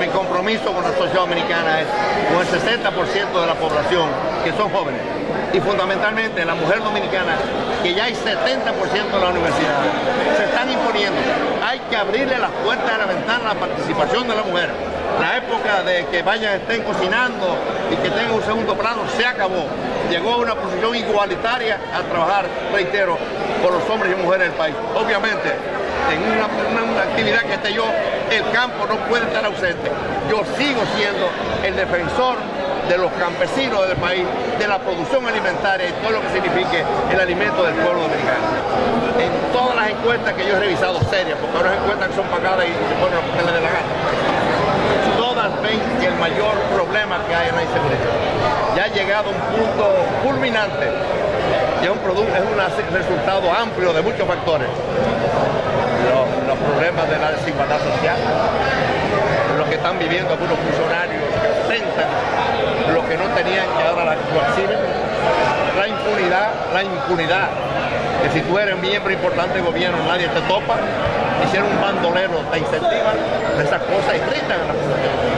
mi compromiso con la sociedad dominicana es con el 60% de la población que son jóvenes y fundamentalmente la mujer dominicana, que ya hay 70% de la universidad, se están imponiendo. Hay que abrirle las puertas de la ventana a la participación de la mujer. La época de que vayan, estén cocinando y que tengan un segundo plano se acabó. Llegó a una posición igualitaria a trabajar, reitero, por los hombres y mujeres del país. Obviamente, en una, actividad que esté yo, el campo no puede estar ausente. Yo sigo siendo el defensor de los campesinos del país, de la producción alimentaria y todo lo que signifique el alimento del pueblo dominicano. En todas las encuestas que yo he revisado serias, porque ahora encuestas que son pagadas y se ponen lo que les dé la gana, todas ven que el mayor problema que hay en la inseguridad ya ha llegado a un punto culminante y es un, producto, es un resultado amplio de muchos factores. Los, los problemas de la desigualdad los están viviendo algunos funcionarios que ostentan lo que no tenían que ahora lo exhiben. La impunidad, la impunidad, que si tú eres miembro importante del gobierno nadie te topa, hicieron un bandolero, te incentivan, esas cosas irritan a la población.